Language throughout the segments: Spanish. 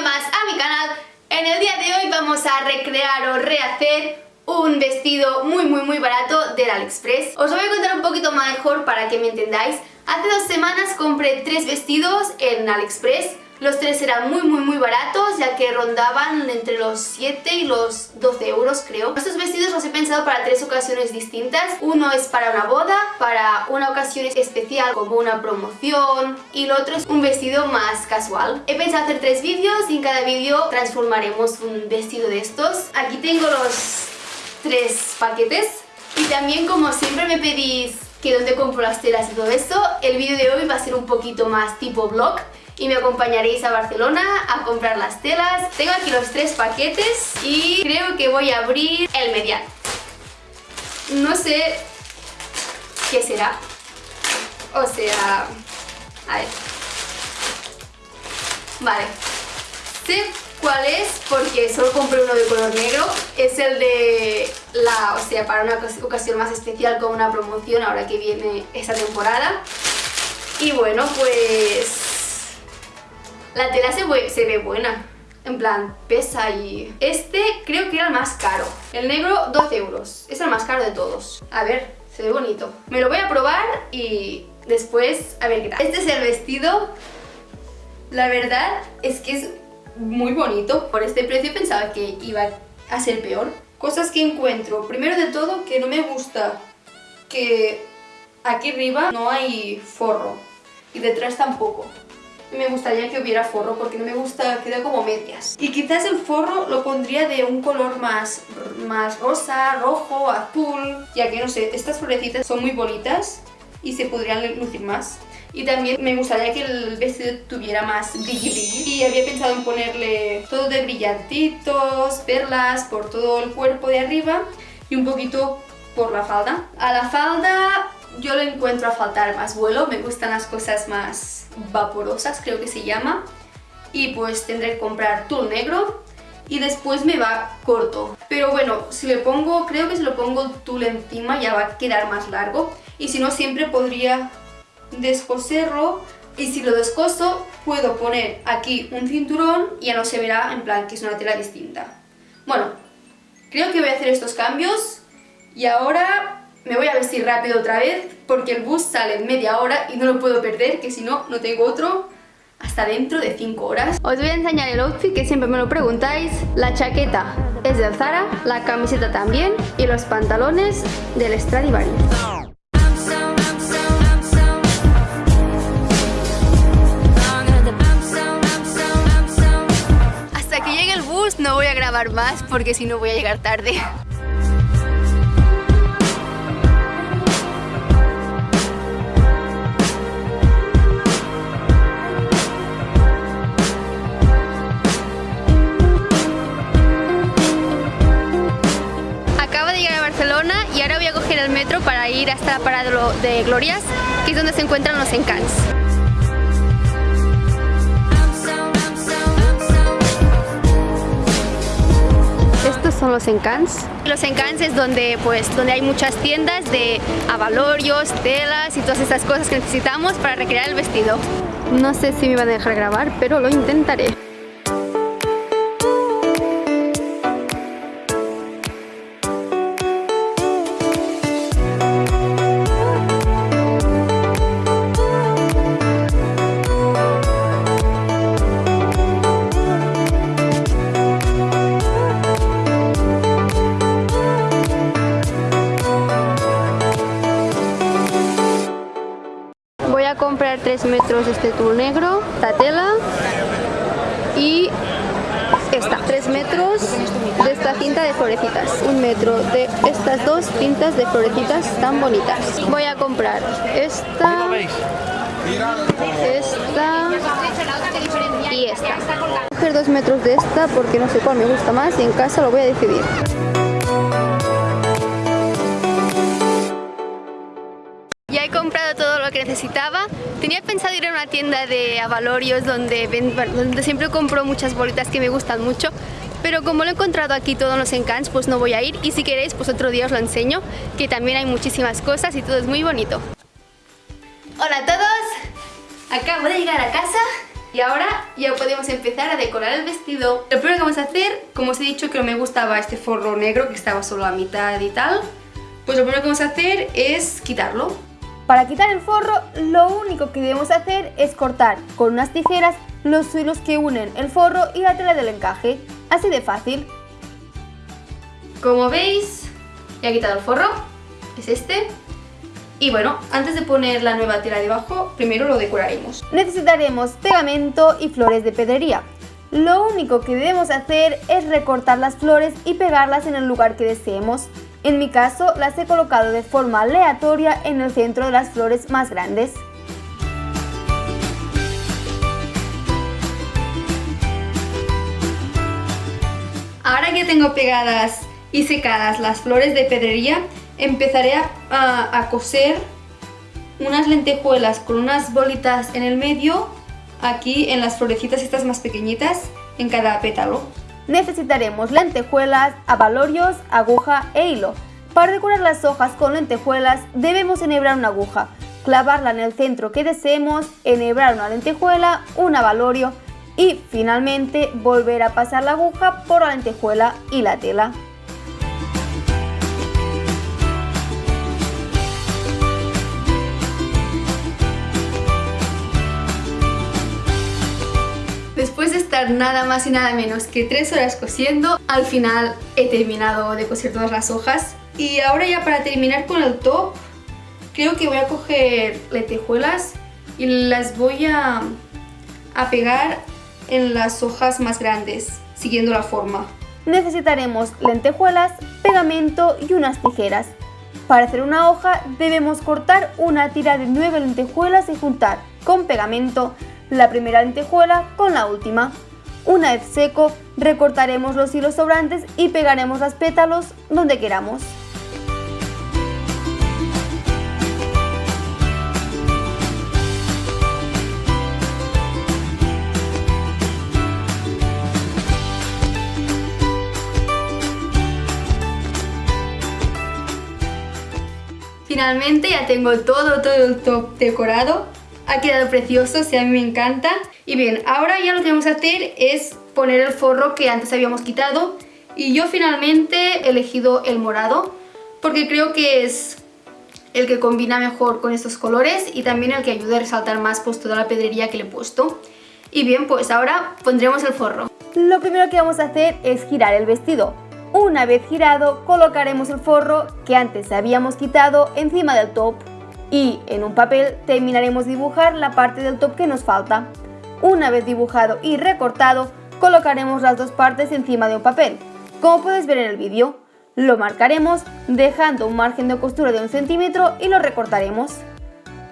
más a mi canal. En el día de hoy vamos a recrear o rehacer un vestido muy muy muy barato del AliExpress. Os lo voy a contar un poquito mejor para que me entendáis. Hace dos semanas compré tres vestidos en AliExpress los tres eran muy muy muy baratos ya que rondaban entre los 7 y los 12 euros creo. Estos vestidos los he pensado para tres ocasiones distintas. Uno es para una boda, para una ocasión especial como una promoción y el otro es un vestido más casual. He pensado hacer tres vídeos y en cada vídeo transformaremos un vestido de estos. Aquí tengo los tres paquetes y también como siempre me pedís que dónde compro las telas y todo eso, el vídeo de hoy va a ser un poquito más tipo vlog y me acompañaréis a Barcelona a comprar las telas. Tengo aquí los tres paquetes y creo que voy a abrir el medial. No sé qué será. O sea... A ver. Vale. Sé cuál es porque solo compré uno de color negro. Es el de la... O sea, para una ocasión más especial con una promoción ahora que viene esta temporada. Y bueno, pues la tela se ve, buena. En plan, pesa y... Este creo que era el más caro. El negro, 12 euros. Es el más caro de todos. A ver, se ve bonito. Me lo voy a probar y después a ver qué tal. Este es el vestido. La verdad es que es muy bonito. Por este precio pensaba que iba a ser peor. Cosas que encuentro. Primero de todo, que no me gusta que aquí arriba no hay forro. Y detrás tampoco me gustaría que hubiera forro porque no me gusta, queda como medias. Y quizás el forro lo pondría de un color más, más rosa, rojo, azul, ya que no sé, estas florecitas son muy bonitas y se podrían lucir más. Y también me gustaría que el vestido tuviera más brilli brilli. Y había pensado en ponerle todo de brillantitos, perlas por todo el cuerpo de arriba y un poquito por la falda. A la falda yo le encuentro a faltar más vuelo, me gustan las cosas más vaporosas, creo que se llama. Y pues tendré que comprar tul negro y después me va corto. Pero bueno, si le pongo, creo que si lo pongo tul encima ya va a quedar más largo. Y si no, siempre podría descoserlo. Y si lo descoso, puedo poner aquí un cinturón y ya no se verá en plan que es una tela distinta. Bueno, creo que voy a hacer estos cambios y ahora me voy a vestir rápido otra vez porque el bus sale en media hora y no lo puedo perder, que si no, no tengo otro hasta dentro de 5 horas. Os voy a enseñar el outfit que siempre me lo preguntáis. La chaqueta es del Zara, la camiseta también y los pantalones del Stradivarius. Hasta que llegue el bus no voy a grabar más porque si no voy a llegar tarde. Hasta la parada de Glorias, que es donde se encuentran los encans. Estos son los encans. Los encans es donde, pues, donde hay muchas tiendas de avalorios, telas y todas estas cosas que necesitamos para recrear el vestido. No sé si me van a dejar grabar, pero lo intentaré. De este negro, la tela y esta, 3 metros de esta cinta de florecitas, un metro de estas dos cintas de florecitas tan bonitas. Voy a comprar esta, esta y esta. Voy a coger 2 metros de esta porque no sé cuál me gusta más y en casa lo voy a decidir. Tenía pensado ir a una tienda de avalorios donde, siempre compro muchas bolitas que me gustan mucho, pero como lo he encontrado aquí todos los encants, pues no voy a ir y si queréis, pues otro día os lo enseño, que también hay muchísimas cosas y todo es muy bonito. Hola a todos, acabo de llegar a casa Y ahora ya podemos empezar a decorar el vestido. Lo primero que vamos a hacer, como os he dicho que no me gustaba este forro negro que estaba solo a mitad y tal, pues lo primero que vamos a hacer es quitarlo. Para quitar el forro, lo único que debemos hacer es cortar con unas tijeras los hilos que unen el forro y la tela del encaje. Así de fácil. Como veis, ya he quitado el forro, es este. Y bueno, antes de poner la nueva tela debajo, primero lo decoraremos. Necesitaremos pegamento y flores de pedrería. Lo único que debemos hacer es recortar las flores y pegarlas en el lugar que deseemos. En mi caso, las he colocado de forma aleatoria en el centro de las flores más grandes. Ahora que tengo pegadas y secadas las flores de pedrería, empezaré a, coser unas lentejuelas con unas bolitas en el medio, aquí en las florecitas estas más pequeñitas, en cada pétalo. Necesitaremos lentejuelas, abalorios, aguja e hilo. Para decorar las hojas con lentejuelas debemos enhebrar una aguja, clavarla en el centro que deseemos, enhebrar una lentejuela, un abalorio y finalmente volver a pasar la aguja por la lentejuela y la tela. Nada más y nada menos que 3 horas cosiendo, al final he terminado de coser todas las hojas. Y ahora ya para terminar con el top, creo que voy a coger lentejuelas y las voy a, a pegar en las hojas más grandes, siguiendo la forma. Necesitaremos lentejuelas, pegamento y unas tijeras. Para hacer una hoja debemos cortar una tira de 9 lentejuelas y juntar con pegamento la primera lentejuela con la última. Una vez seco, recortaremos los hilos sobrantes y pegaremos los pétalos donde queramos. Finalmente ya tengo todo, todo el top decorado ha quedado precioso, sí, a mí me encanta. Y bien, ahora ya lo que vamos a hacer es poner el forro que antes habíamos quitado. Y yo finalmente he elegido el morado porque creo que es el que combina mejor con estos colores y también el que ayuda a resaltar más pues toda la pedrería que le he puesto. Y bien, pues ahora pondremos el forro. Lo primero que vamos a hacer es girar el vestido. Una vez girado, colocaremos el forro que antes habíamos quitado encima del top y en un papel terminaremos dibujar la parte del top que nos falta. Una vez dibujado y recortado, colocaremos las dos partes encima de un papel. Como puedes ver en el vídeo, lo marcaremos dejando un margen de costura de un centímetro y lo recortaremos.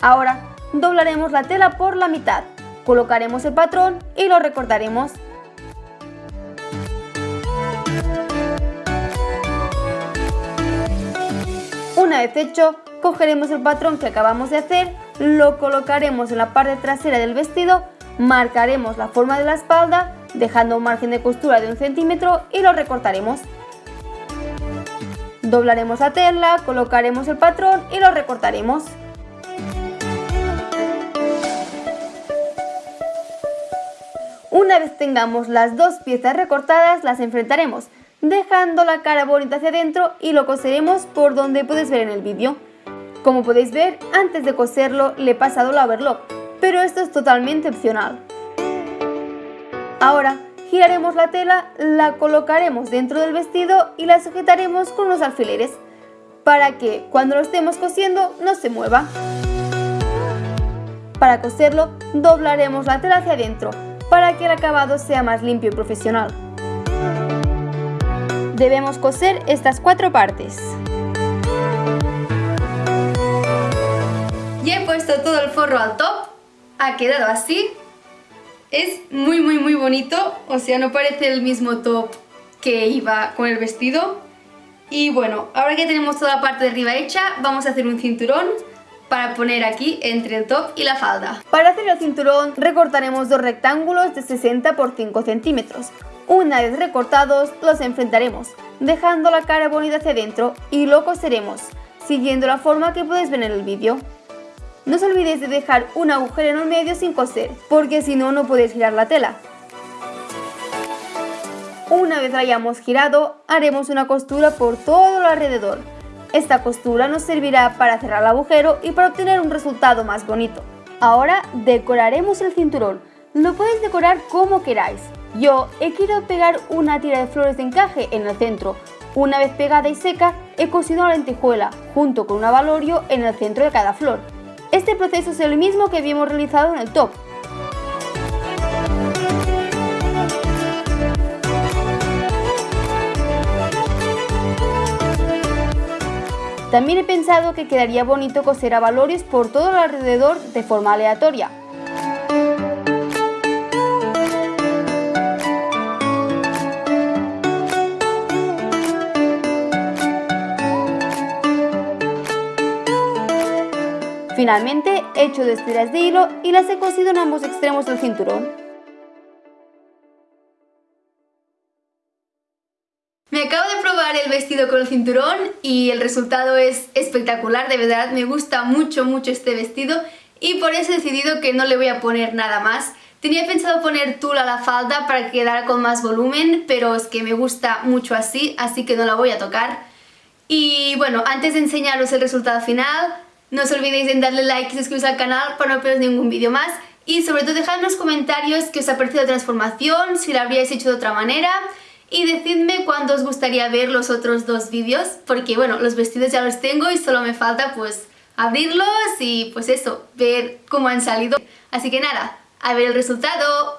Ahora doblaremos la tela por la mitad, colocaremos el patrón y lo recortaremos. Una vez hecho, cogeremos el patrón que acabamos de hacer, lo colocaremos en la parte trasera del vestido, marcaremos la forma de la espalda, dejando un margen de costura de un centímetro y lo recortaremos. Doblaremos la tela, colocaremos el patrón y lo recortaremos. Una vez tengamos las dos piezas recortadas, las enfrentaremos, dejando la cara bonita hacia adentro y lo coseremos por donde puedes ver en el vídeo. Como podéis ver, antes de coserlo le he pasado la overlock, pero esto es totalmente opcional. Ahora giraremos la tela, la colocaremos dentro del vestido y la sujetaremos con unos alfileres para que cuando lo estemos cosiendo no se mueva. Para coserlo doblaremos la tela hacia adentro para que el acabado sea más limpio y profesional. Debemos coser estas cuatro partes. Ya he puesto todo el forro al top, ha quedado así. Es muy muy muy bonito, o sea, no parece el mismo top que iba con el vestido. Y bueno, ahora que tenemos toda la parte de arriba hecha, vamos a hacer un cinturón para poner aquí entre el top y la falda. Para hacer el cinturón recortaremos dos rectángulos de 60 por 5 centímetros. Una vez recortados los enfrentaremos, dejando la cara bonita hacia adentro y lo coseremos, siguiendo la forma que puedes ver en el vídeo. No os olvidéis de dejar un agujero en el medio sin coser, porque si no, no podéis girar la tela. Una vez la hayamos girado, haremos una costura por todo el alrededor. Esta costura nos servirá para cerrar el agujero y para obtener un resultado más bonito. Ahora decoraremos el cinturón. Lo podéis decorar como queráis. Yo he querido pegar una tira de flores de encaje en el centro. Una vez pegada y seca, he cosido la lentejuela junto con un avalorio en el centro de cada flor. Este proceso es el mismo que habíamos realizado en el top. También he pensado que quedaría bonito coser avalorios por todo el alrededor de forma aleatoria. Finalmente he hecho dos tiras de hilo y las he cosido en ambos extremos del cinturón. Me acabo de probar el vestido con el cinturón y el resultado es espectacular, de verdad me gusta mucho mucho este vestido y por eso he decidido que no le voy a poner nada más. Tenía pensado poner tul a la falda para que quedara con más volumen, pero es que me gusta mucho así, así que no la voy a tocar. Y bueno, antes de enseñaros el resultado final, no os olvidéis en darle like y suscribiros al canal para no perderos ningún vídeo más. Y sobre todo dejad en los comentarios qué os ha parecido la transformación, si la habríais hecho de otra manera. Y decidme cuándo os gustaría ver los otros dos vídeos, porque bueno, los vestidos ya los tengo y solo me falta pues abrirlos y pues eso, ver cómo han salido. Así que nada, a ver el resultado.